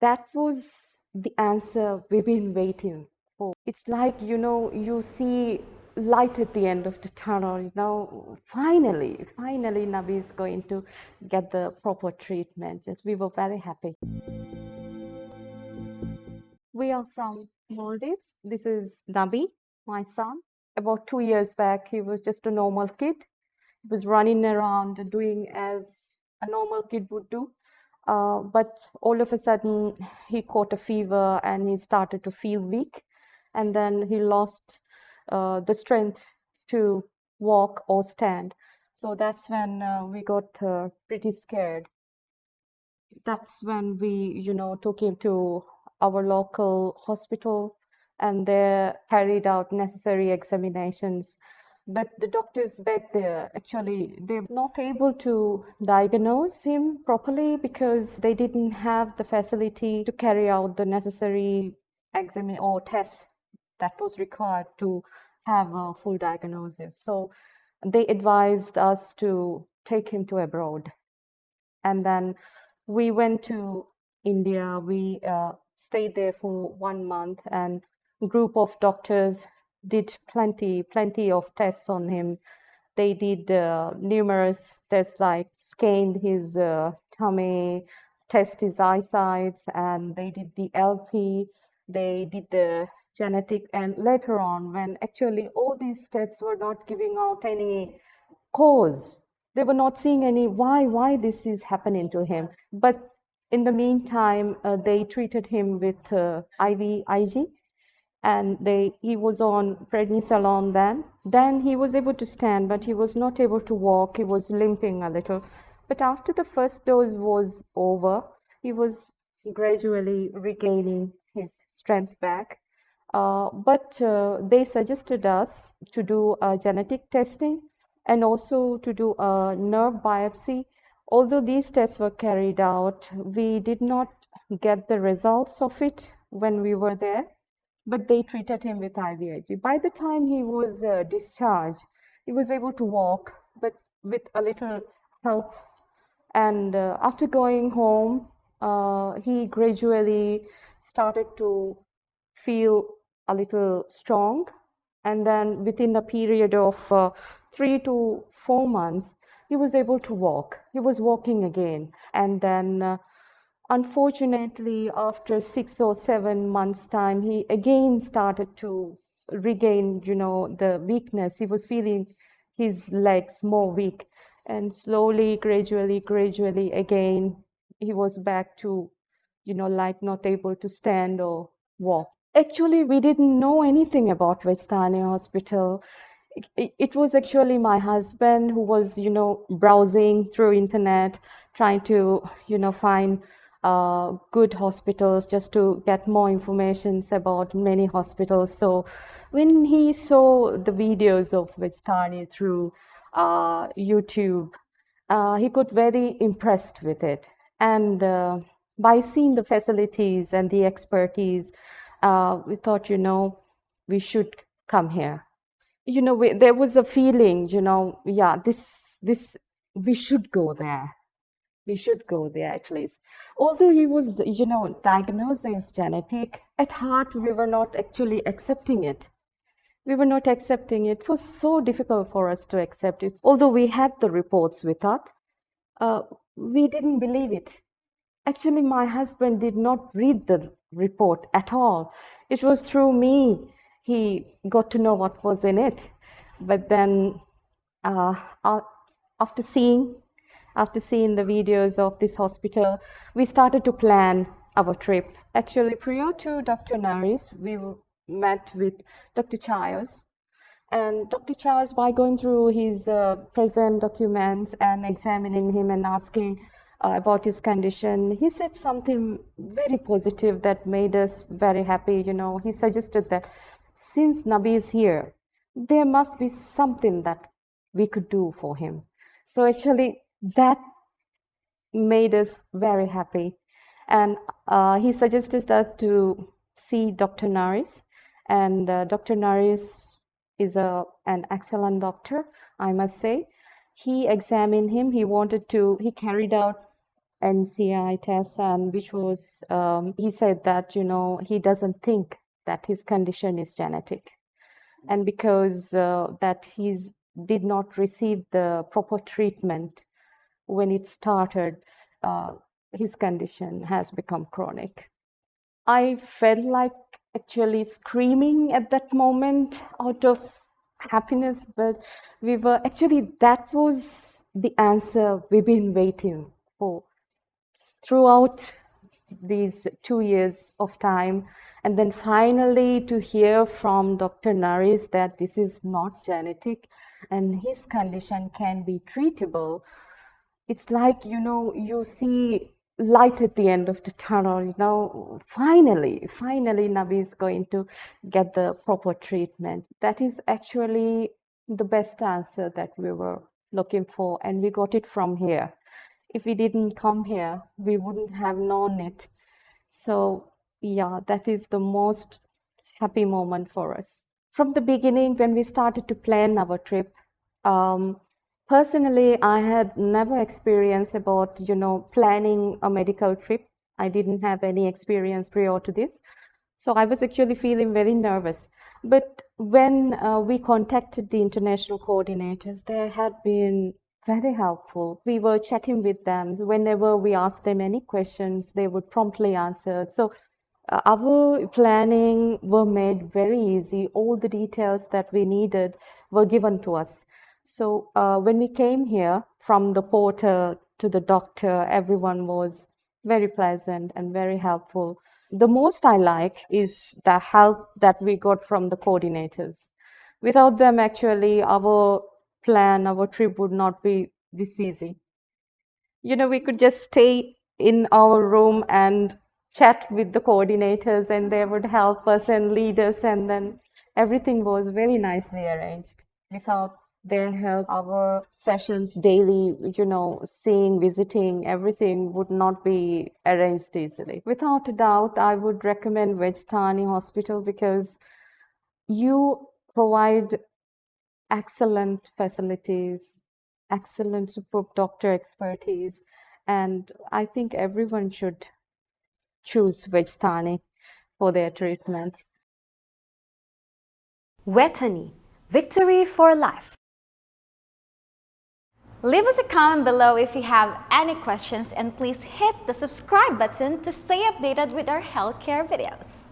that was the answer we've been waiting for. It's like, you know, you see light at the end of the tunnel, you know, finally, finally Nabi is going to get the proper treatment. Yes, we were very happy. We are from Maldives. This is Nabi, my son. About two years back, he was just a normal kid. He was running around doing as a normal kid would do. Uh, but all of a sudden, he caught a fever and he started to feel weak. And then he lost uh, the strength to walk or stand. So that's when uh, we got uh, pretty scared. That's when we, you know, took him to our local hospital and they carried out necessary examinations. But the doctors back there actually they're not able to diagnose him properly because they didn't have the facility to carry out the necessary exam or tests that was required to have a full diagnosis. So they advised us to take him to abroad. And then we went to India. We uh, stayed there for one month and group of doctors did plenty plenty of tests on him. They did uh, numerous tests like scanned his uh, tummy test his eyesight and they did the lp they did the genetic and later on when actually all these tests were not giving out any cause they were not seeing any why why this is happening to him. But in the meantime, uh, they treated him with uh, IVIG and they he was on prednisolone then. Then he was able to stand, but he was not able to walk. He was limping a little. But after the first dose was over, he was gradually regaining his strength back. Uh, but uh, they suggested us to do a genetic testing and also to do a nerve biopsy Although these tests were carried out, we did not get the results of it when we were there, but they treated him with IVIG. By the time he was uh, discharged, he was able to walk, but with a little help. And uh, after going home, uh, he gradually started to feel a little strong. And then within a period of uh, three to four months, he was able to walk. He was walking again. And then, uh, unfortunately, after six or seven months' time, he again started to regain, you know, the weakness. He was feeling his legs more weak. And slowly, gradually, gradually, again, he was back to, you know, like not able to stand or walk. Actually, we didn't know anything about Vejthani Hospital it, it was actually my husband who was you know browsing through internet trying to you know find uh, good hospitals just to get more information about many hospitals. So when he saw the videos of Vejthani through uh, YouTube uh, he got very impressed with it. And uh, by seeing the facilities and the expertise uh, we thought you know we should come here. You know, we, there was a feeling, you know, yeah, this, this, we should go there. We should go there at least. Although he was, you know, diagnosed as genetic, at heart we were not actually accepting it. We were not accepting it. It was so difficult for us to accept it. Although we had the reports with us, uh, we didn't believe it. Actually, my husband did not read the report at all. It was through me he got to know what was in it. But then uh, after seeing after seeing the videos of this hospital, we started to plan our trip. Actually, prior to Dr. Naris, we met with Dr. Chayos. And Dr. Chayos, by going through his uh, present documents and examining him and asking uh, about his condition, he said something very positive that made us very happy. You know, he suggested that since Nabi is here, there must be something that we could do for him. So actually, that made us very happy. And uh, he suggested us to see Dr. Naris. And uh, Dr. Naris is a, an excellent doctor, I must say. He examined him. He wanted to, he carried out NCI test, and which was, um, he said that, you know, he doesn't think that his condition is genetic. And because uh, that he did not receive the proper treatment when it started, uh, his condition has become chronic. I felt like actually screaming at that moment out of happiness, but we were actually, that was the answer we've been waiting for throughout these two years of time. And then finally to hear from Dr. Naris that this is not genetic and his condition can be treatable. It's like, you know, you see light at the end of the tunnel, you know, finally, finally Nabi is going to get the proper treatment. That is actually the best answer that we were looking for and we got it from here. If we didn't come here, we wouldn't have known it. So yeah, that is the most happy moment for us. From the beginning, when we started to plan our trip, um, Personally, I had never experienced about, you know, planning a medical trip. I didn't have any experience prior to this. So I was actually feeling very nervous. But when uh, we contacted the international coordinators, they had been very helpful. We were chatting with them. Whenever we asked them any questions, they would promptly answer. So uh, our planning were made very easy. All the details that we needed were given to us. So uh, when we came here, from the porter to the doctor, everyone was very pleasant and very helpful. The most I like is the help that we got from the coordinators. Without them, actually, our plan, our trip would not be this easy. You know, we could just stay in our room and chat with the coordinators and they would help us and lead us and then everything was very nicely arranged without their help, our sessions daily, you know, seeing, visiting, everything would not be arranged easily. Without a doubt, I would recommend Vejthani Hospital because you provide excellent facilities, excellent superb doctor expertise, and I think everyone should choose Vejthani for their treatment. Vejthani, victory for life. Leave us a comment below if you have any questions and please hit the subscribe button to stay updated with our healthcare videos.